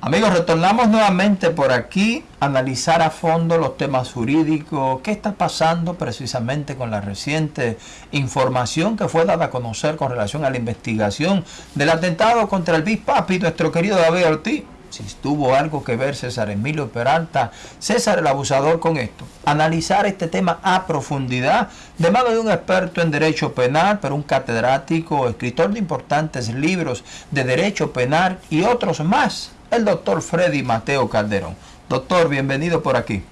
Amigos, retornamos nuevamente por aquí a analizar a fondo los temas jurídicos, qué está pasando precisamente con la reciente información que fue dada a conocer con relación a la investigación del atentado contra el Big Papi, nuestro querido David Ortiz. Si tuvo algo que ver César Emilio Peralta, César el abusador con esto. Analizar este tema a profundidad de mano de un experto en derecho penal, pero un catedrático, escritor de importantes libros de derecho penal y otros más el doctor Freddy Mateo Calderón. Doctor, bienvenido por aquí.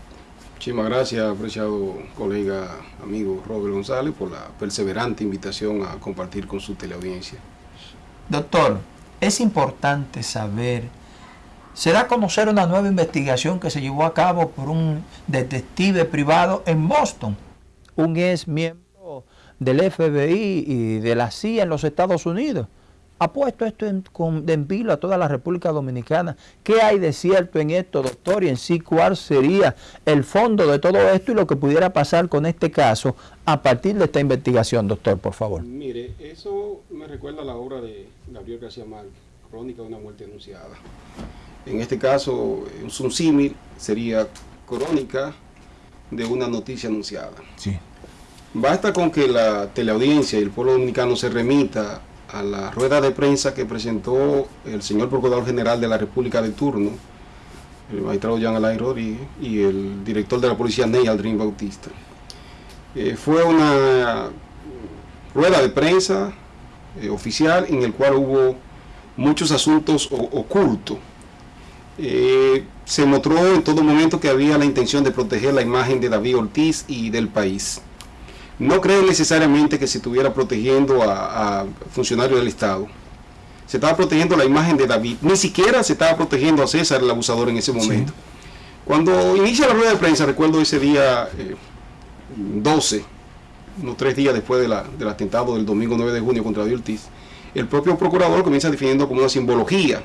Muchísimas gracias, apreciado colega, amigo Robert González, por la perseverante invitación a compartir con su teleaudiencia. Doctor, es importante saber, se da a conocer una nueva investigación que se llevó a cabo por un detective privado en Boston, un ex miembro del FBI y de la CIA en los Estados Unidos ha puesto esto en, en vilo a toda la República Dominicana. ¿Qué hay de cierto en esto, doctor? Y en sí, ¿cuál sería el fondo de todo esto y lo que pudiera pasar con este caso a partir de esta investigación, doctor, por favor? Mire, eso me recuerda a la obra de Gabriel García Márquez, Crónica de una muerte anunciada. En este caso, un símil sería crónica de una noticia anunciada. Sí. Basta con que la teleaudiencia y el pueblo dominicano se remita a la rueda de prensa que presentó el señor Procurador General de la República de turno, el magistrado Jean Alain y el director de la policía Ney Aldrin Bautista. Eh, fue una rueda de prensa eh, oficial en el cual hubo muchos asuntos ocultos. Eh, se mostró en todo momento que había la intención de proteger la imagen de David Ortiz y del país. No creo necesariamente que se estuviera protegiendo a, funcionarios del Estado. Se estaba protegiendo la imagen de David. Ni siquiera se estaba protegiendo a César, el abusador, en ese momento. Cuando inicia la rueda de prensa, recuerdo ese día 12, eh, unos tres días después del atentado del domingo 9 de junio contra David Ortiz, el propio procurador comienza definiendo como una simbología,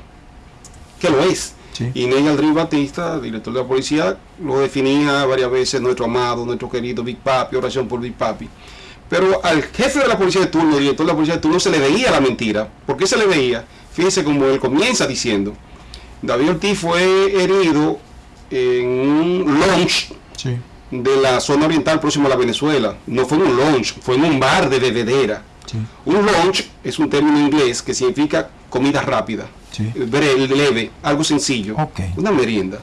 que lo es, y Ney Aldrin Batista, director de la policía, lo definía varias veces nuestro amado, nuestro querido Big Papi, oración por Big Papi. Pero al jefe de la policía de turno, director de la policía de turno, se le veía la mentira. ¿Por qué se le veía? Fíjense como él comienza diciendo, David Ortiz fue herido en un lunch de la zona oriental próximo a la Venezuela. No fue en un lunch, fue en un bar de bebedera. Un lunch es un término inglés que significa comida rápida leve, algo sencillo, una merienda.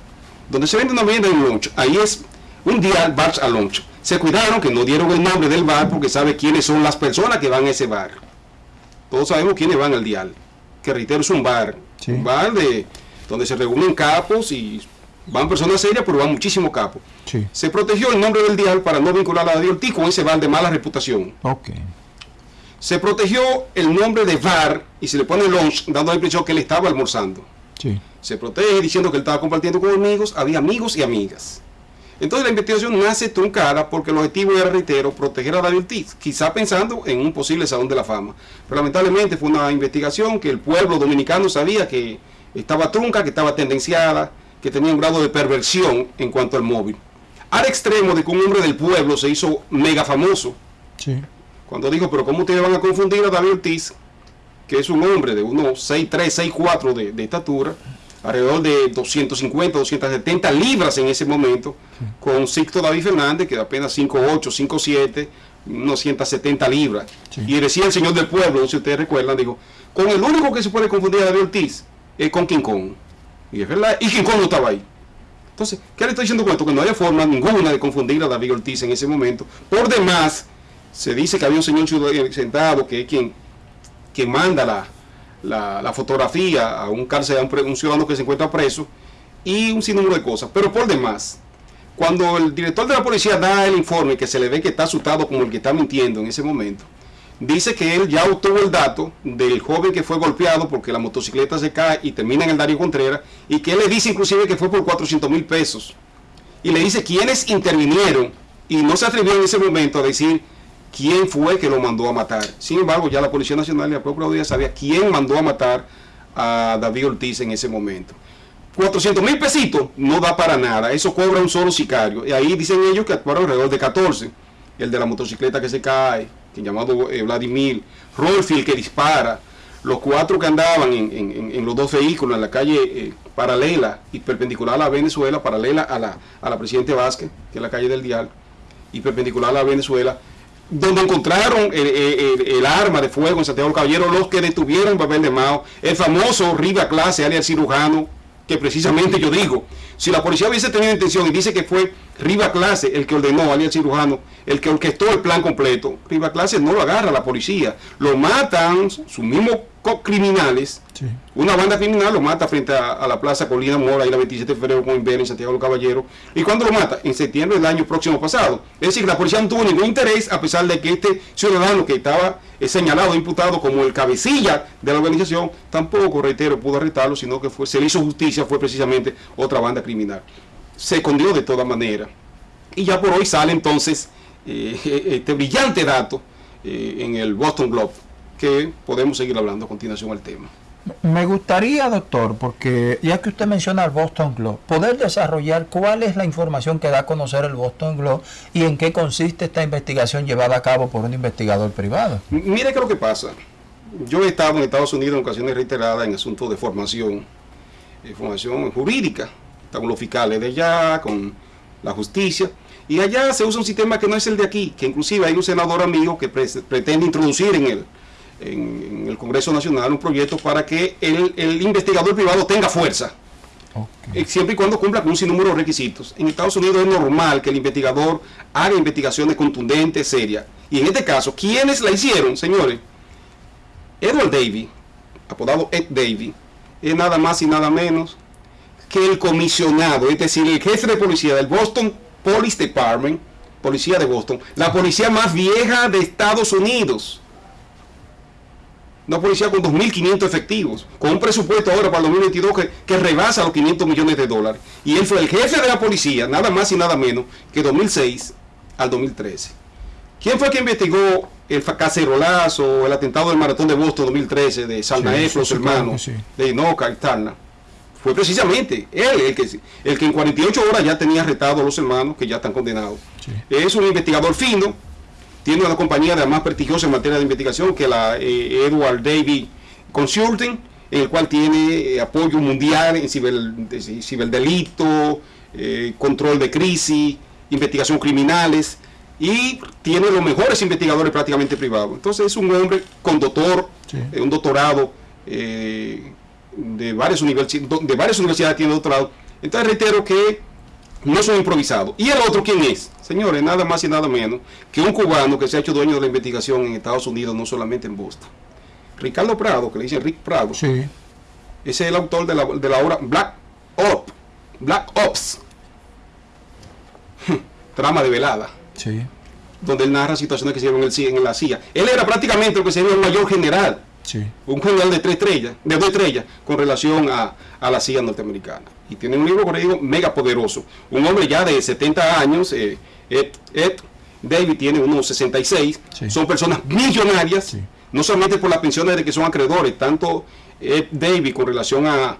Donde se vende una merienda en lunch, ahí es un día bar a lunch. Se cuidaron que no dieron el nombre del bar porque sabe quiénes son las personas que van a ese bar. Todos sabemos quiénes van al dial. Que reitero, es un bar. Un bar de donde se reúnen capos y van personas serias, pero van muchísimos capos. Se protegió el nombre del dial para no vincular a la Ortiz con ese bar de mala reputación. Okay. Se protegió el nombre de VAR y se le pone lunch dando la impresión que él estaba almorzando. Se protege diciendo que él estaba compartiendo con amigos, había amigos y amigas. Entonces la investigación nace truncada porque el objetivo era, reitero, proteger a David Ortiz, quizá pensando en un posible salón de la fama. Pero lamentablemente fue una investigación que el pueblo dominicano sabía que estaba trunca, que estaba tendenciada, que tenía un grado de perversión en cuanto al móvil. Al extremo de que un hombre del pueblo se hizo mega famoso. Sí cuando dijo, pero ¿cómo ustedes van a confundir a David Ortiz, que es un hombre de unos 6'3, 6'4 de, de estatura, alrededor de 250, 270 libras en ese momento, con Sixto David Fernández, que de apenas 5'8, 5'7, unos 170 libras. Y decía el señor del pueblo, si ustedes recuerdan, dijo, con el único que se puede confundir a David Ortiz es con King Kong. Y es verdad, y King Kong no estaba ahí. Entonces, ¿qué le estoy diciendo con esto? Que no había forma ninguna de confundir a David Ortiz en ese momento. Por demás, se dice que había un señor sentado que es quien, manda la, la, fotografía a un cárcel, a un, ciudadano que se encuentra preso y un sinnúmero de cosas. Pero por demás, cuando el director de la policía da el informe que se le ve que está asustado como el que está mintiendo en ese momento, dice que él ya obtuvo el dato del joven que fue golpeado porque la motocicleta se cae y termina en el Darío Contreras y que él le dice inclusive que fue por 400 mil pesos. Y le dice quiénes intervinieron y no se atrevió en ese momento a decir quién fue que lo mandó a matar. Sin embargo, ya la Policía Nacional y la Procuraduría sabía quién mandó a matar a David Ortiz en ese momento. 400 mil pesitos no da para nada, eso cobra un solo sicario. Y ahí dicen ellos que actuaron alrededor de 14. El de la motocicleta que se cae, que llamado eh, Vladimir, Rolfield que dispara, los cuatro que andaban en, los dos vehículos en la calle eh, paralela y perpendicular a la Venezuela, paralela a la, a la Presidente Vázquez, que es la calle del Dial, y perpendicular a la Venezuela, donde encontraron el, arma de fuego en Santiago del Caballero, los que detuvieron papel de Mao, el famoso Riva Clase, alias cirujano, que precisamente yo digo, si la policía hubiese tenido intención y dice que fue Riva Clase el que ordenó, alias cirujano, el que orquestó el plan completo, Riva Clase no lo agarra la policía, lo matan sus mismos criminales, una banda criminal lo mata frente a, la Plaza Colina Mora y la 27 de febrero con Inver en Santiago de los Caballeros. ¿Y cuándo lo mata? En septiembre del año próximo pasado. Es decir, la policía no tuvo ningún interés a pesar de que este ciudadano que estaba señalado, imputado como el cabecilla de la organización, tampoco, reitero, pudo arrestarlo, sino que fue, se le hizo justicia, fue precisamente otra banda criminal. Se escondió de toda manera. Y ya por hoy sale entonces eh, este brillante dato eh, en el Boston Globe que podemos seguir hablando a continuación al tema. Me gustaría, doctor, porque ya que usted menciona el Boston Globe, poder desarrollar cuál es la información que da a conocer el Boston Globe y en qué consiste esta investigación llevada a cabo por un investigador privado. Mire qué es lo que pasa. Yo he estado en Estados Unidos en ocasiones reiteradas en asuntos de formación, de formación jurídica, con los fiscales de allá, con la justicia, y allá se usa un sistema que no es el de aquí, que inclusive hay un senador amigo que pretende introducir en él en, el Congreso Nacional un proyecto para que el, investigador privado tenga fuerza. Eh, siempre y cuando cumpla con un sinnúmero de requisitos. En Estados Unidos es normal que el investigador haga investigaciones contundentes, serias. Y en este caso, ¿quiénes la hicieron, señores? Edward Davy, apodado Ed Davy, es nada más y nada menos que el comisionado, es decir, el jefe de policía del Boston Police Department, policía de Boston, la policía más vieja de Estados Unidos una policía con 2.500 efectivos, con un presupuesto ahora para el 2022 que, que, rebasa los 500 millones de dólares. Y él fue el jefe de la policía, nada más y nada menos, que 2006 al 2013. ¿Quién fue que investigó el cacerolazo, el atentado del maratón de Boston 2013 de Salnaef, los hermanos, de Inoca y Tarna? Fue precisamente él el que, el que en 48 horas ya tenía arrestado a los hermanos que ya están condenados. Es un investigador fino, tiene una compañía de la más prestigiosa en materia de investigación que la eh, Edward Davy Consulting, en el cual tiene eh, apoyo mundial en ciberdelito, eh, control de crisis, investigación criminales y tiene los mejores investigadores prácticamente privados. Entonces es un hombre con doctor, un doctorado de, varias de varias universidades tiene doctorado. Entonces reitero que no son improvisados. ¿Y el otro quién es? Señores, nada más y nada menos que un cubano que se ha hecho dueño de la investigación en Estados Unidos, no solamente en Boston. Ricardo Prado, que le dicen Rick Prado. Sí. Ese es el autor de la, de la obra Black Ops. Black Ops. Trama de velada. Sí. Donde él narra situaciones que se dieron en, en la CIA. Él era prácticamente lo que sería el mayor general. Sí. Un general de tres estrellas, de dos estrellas, con relación a, a la CIA norteamericana. Y tiene un libro, como digo, mega poderoso. Un hombre ya de 70 años, eh, Ed, David tiene unos 66, son personas millonarias, no solamente por las pensiones de que son acreedores, tanto Ed David con relación a,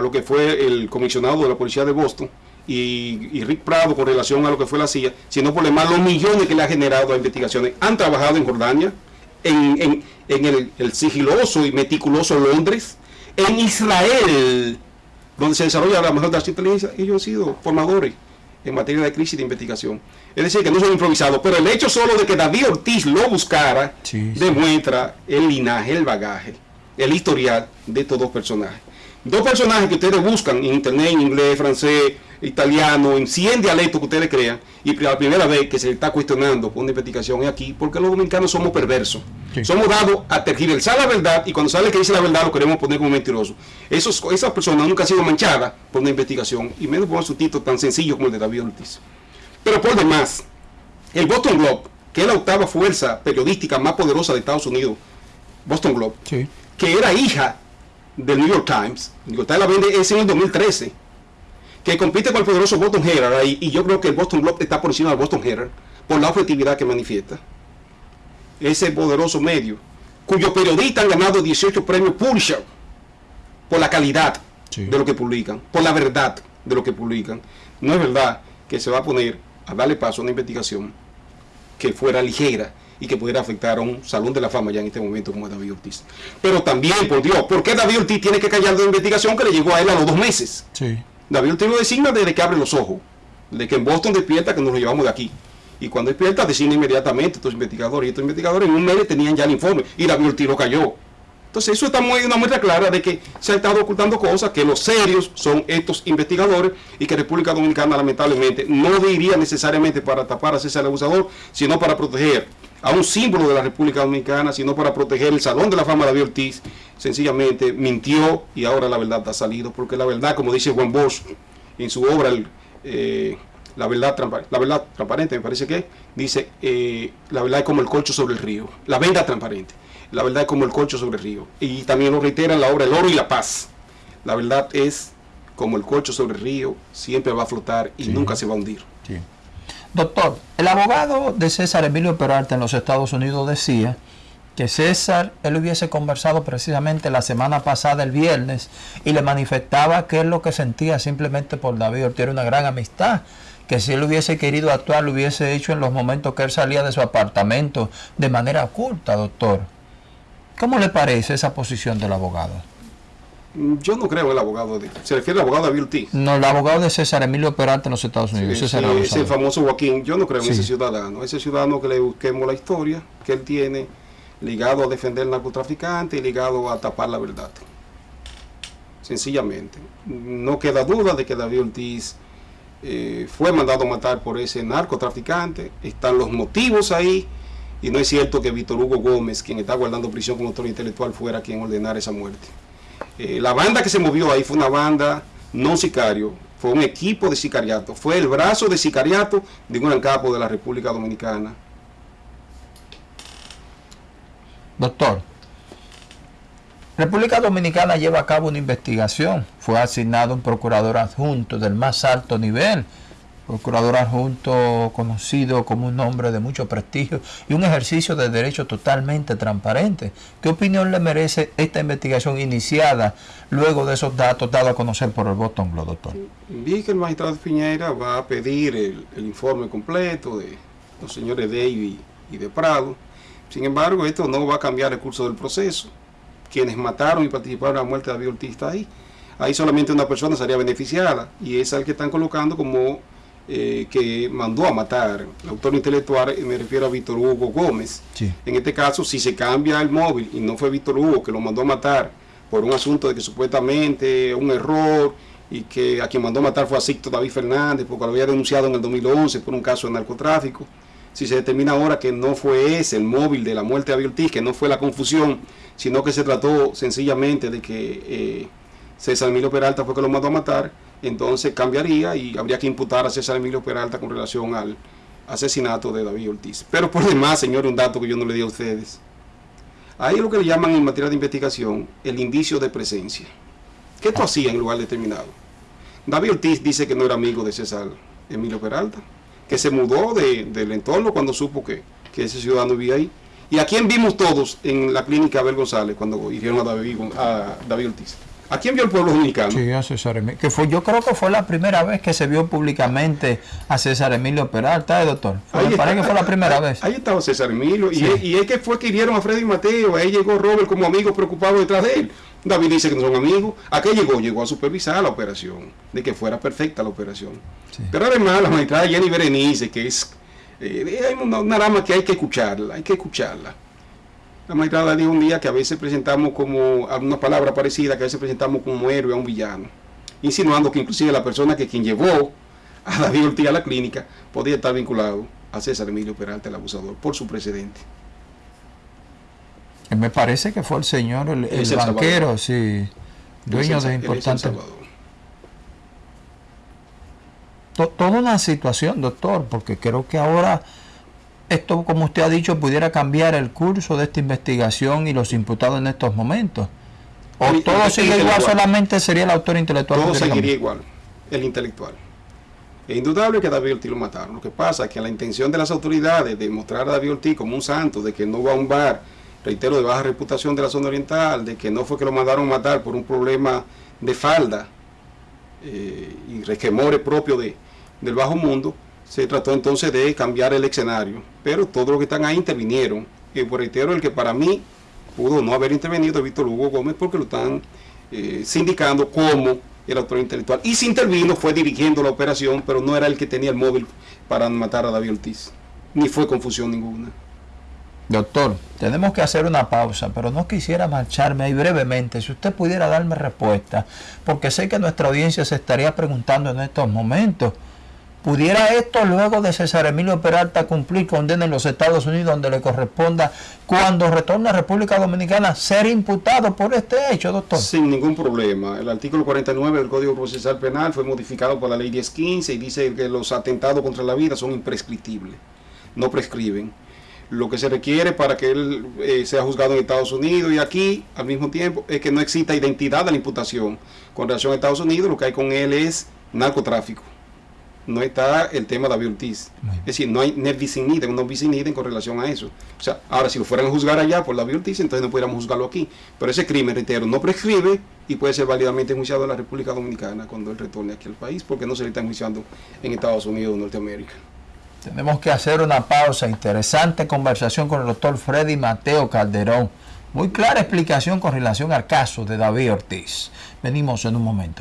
lo que fue el comisionado de la policía de Boston y, Rick Prado con relación a lo que fue la CIA, sino por demás los millones que le ha generado a investigaciones. Han trabajado en Jordania, en, el, el sigiloso y meticuloso Londres, en Israel, donde se desarrolla la mejor de las inteligencias, ellos han sido formadores en materia de crisis de investigación. Es decir, que no son improvisados, pero el hecho solo de que David Ortiz lo buscara demuestra el linaje, el bagaje, el historial de estos dos personajes. Dos personajes que ustedes buscan en internet, en inglés, francés, italiano, en 100 dialectos que ustedes crean, y la primera vez que se está cuestionando por una investigación es aquí, porque los dominicanos somos perversos. Somos dados a tergiversar la verdad, y cuando sale que dice la verdad lo queremos poner como mentiroso. Esos, esas personas nunca han sido manchadas por una investigación, y menos por un título tan sencillo como el de David Ortiz. Pero por demás, el Boston Globe, que es la octava fuerza periodística más poderosa de Estados Unidos, Boston Globe, que era hija del New York Times, New York Times la vende es en el 2013, que compite con el poderoso Boston Herald, y, yo creo que el Boston Globe está por encima del Boston Herald, por la objetividad que manifiesta. Ese poderoso medio, cuyos periodistas han ganado 18 premios Pulitzer por la calidad de lo que publican, por la verdad de lo que publican. No es verdad que se va a poner a darle paso a una investigación que fuera ligera y que pudiera afectar a un salón de la fama ya en este momento como David Ortiz. Pero también, por Dios, ¿por qué David Ortiz tiene que callar de investigación que le llegó a él a los dos meses? Sí. David Ortiz lo designa desde que abre los ojos, de que en Boston despierta que nos lo llevamos de aquí. Y cuando despierta, designa inmediatamente estos investigadores. Y estos investigadores en un mes tenían ya el informe. Y David Ortiz lo cayó. Entonces eso está muy, una muestra clara de que se ha estado ocultando cosas, que los serios son estos investigadores y que República Dominicana lamentablemente no diría necesariamente para tapar a César Abusador, sino para proteger a un símbolo de la República Dominicana, sino para proteger el Salón de la Fama de David Ortiz, sencillamente mintió y ahora la verdad ha salido, porque la verdad, como dice Juan Bosch en su obra, eh, la, verdad la verdad transparente, me parece que dice, eh, la verdad es como el colcho sobre el río, la venda transparente la verdad es como el colcho sobre el río. Y también lo reitera en la obra El oro y la paz. La verdad es como el colcho sobre el río, siempre va a flotar y nunca se va a hundir. Doctor, el abogado de César Emilio Peralta en los Estados Unidos decía que César, él hubiese conversado precisamente la semana pasada, el viernes, y le manifestaba que es lo que sentía simplemente por David Ortiz, una gran amistad, que si él hubiese querido actuar, lo hubiese hecho en los momentos que él salía de su apartamento de manera oculta, doctor. ¿Cómo le parece esa posición del abogado? Mm, yo no creo en el abogado. De, ¿Se refiere al abogado de Bill No, el abogado de César Emilio Peralta en los Estados Unidos. Sí, ese, famoso Joaquín. Yo no creo en ese ciudadano. Ese ciudadano que le busquemos la historia que él tiene ligado a defender al narcotraficante y ligado a tapar la verdad. Sencillamente. No queda duda de que David Ortiz eh, fue mandado a matar por ese narcotraficante. Están los motivos ahí y no es cierto que Víctor Hugo Gómez, quien está guardando prisión como autor intelectual, fuera quien ordenara esa muerte. Eh, la banda que se movió ahí fue una banda no sicario, fue un equipo de sicariato, fue el brazo de sicariato de un capo de la República Dominicana. Doctor, República Dominicana lleva a cabo una investigación. Fue asignado un procurador adjunto del más alto nivel procurador adjunto conocido como un hombre de mucho prestigio y un ejercicio de derecho totalmente transparente. ¿Qué opinión le merece esta investigación iniciada luego de esos datos dados a conocer por el Boston Globe, doctor? Vi que el magistrado Piñera va a pedir el, informe completo de los señores David y de Prado. Sin embargo, esto no va a cambiar el curso del proceso. Quienes mataron y participaron en la muerte de David Ortiz está ahí. Ahí solamente una persona sería beneficiada y es el que están colocando como eh, que mandó a matar, el autor intelectual, me refiero a Víctor Hugo Gómez. En este caso, si se cambia el móvil y no fue Víctor Hugo que lo mandó a matar por un asunto de que supuestamente un error y que a quien mandó a matar fue a Sicto David Fernández porque lo había denunciado en el 2011 por un caso de narcotráfico. Si se determina ahora que no fue ese el móvil de la muerte de Abiel que no fue la confusión, sino que se trató sencillamente de que eh, César Emilio Peralta fue que lo mandó a matar, entonces cambiaría y habría que imputar a César Emilio Peralta con relación al asesinato de David Ortiz. Pero por demás, señor, un dato que yo no le di a ustedes. Ahí lo que le llaman en materia de investigación el indicio de presencia. ¿Qué esto hacía en lugar determinado? David Ortiz dice que no era amigo de César Emilio Peralta, que se mudó del entorno cuando supo que, ese ciudadano vivía ahí. ¿Y a quién vimos todos en la clínica Abel González cuando hirieron a David, a David Ortiz? ¿A quién vio el pueblo dominicano? Sí, a César Emilio. Que fue, yo creo que fue la primera vez que se vio públicamente a César Emilio Peralta, ¿eh, doctor? me parece que fue la primera vez. Ahí estaba César Emilio. Y, es, que fue que hirieron a Freddy Mateo. Ahí llegó Robert como amigo preocupado detrás de él. David dice que no son amigos. ¿A qué llegó? Llegó a supervisar la operación. De que fuera perfecta la operación. Pero además la magistrada Jenny Berenice, que es eh, una, una rama que hay que escucharla. Hay que escucharla. La magistrada dijo un día que a veces presentamos como alguna palabra parecida, que a veces presentamos como héroe a un villano, insinuando que inclusive la persona que quien llevó a David Ortiz a la clínica podía estar vinculado a César Emilio Peralta, el abusador, por su precedente. Me parece que fue el señor, el, banquero, sí, dueño de importante. Toda una situación, doctor, porque creo que ahora esto, como usted ha dicho, pudiera cambiar el curso de esta investigación y los imputados en estos momentos. O todo sigue igual, solamente sería el autor intelectual. Todo seguiría igual, el intelectual. Es indudable que David Ortiz lo mataron. Lo que pasa es que la intención de las autoridades de mostrar a David Ortiz como un santo, de que no va a un bar, reitero, de baja reputación de la zona oriental, de que no fue que lo mandaron matar por un problema de falda eh, y resquemores propio de, del bajo mundo, Se trató entonces de cambiar el escenario, pero todos los que están ahí intervinieron. Y por reitero, el que para mí pudo no haber intervenido Víctor Hugo Gómez porque lo están eh, sindicando como el autor intelectual. Y si intervino fue dirigiendo la operación, pero no era el que tenía el móvil para matar a David Ortiz. Ni fue confusión ninguna. Doctor, tenemos que hacer una pausa, pero no quisiera marcharme ahí brevemente. Si usted pudiera darme respuesta, porque sé que nuestra audiencia se estaría preguntando en estos momentos. ¿Pudiera esto luego de César Emilio Peralta cumplir condena en los Estados Unidos donde le corresponda cuando retorne a República Dominicana ser imputado por este hecho, doctor? Sin ningún problema. El artículo 49 del Código Procesal Penal fue modificado por la ley 1015 y dice que los atentados contra la vida son imprescriptibles, no prescriben. Lo que se requiere para que él eh, sea juzgado en Estados Unidos y aquí al mismo tiempo es que no exista identidad de la imputación. Con relación a Estados Unidos lo que hay con él es narcotráfico no está el tema de David Ortiz. Es decir, no hay nerviciniden, no viciniden con relación a eso. O sea, ahora si lo fueran a juzgar allá por David Ortiz, entonces no pudiéramos juzgarlo aquí. Pero ese crimen, reitero, no prescribe y puede ser válidamente enjuiciado en la República Dominicana cuando él retorne aquí al país, porque no se le está enjuiciando en Estados Unidos o Norteamérica. Tenemos que hacer una pausa. Interesante conversación con el doctor Freddy Mateo Calderón. Muy clara explicación con relación al caso de David Ortiz. Venimos en un momento.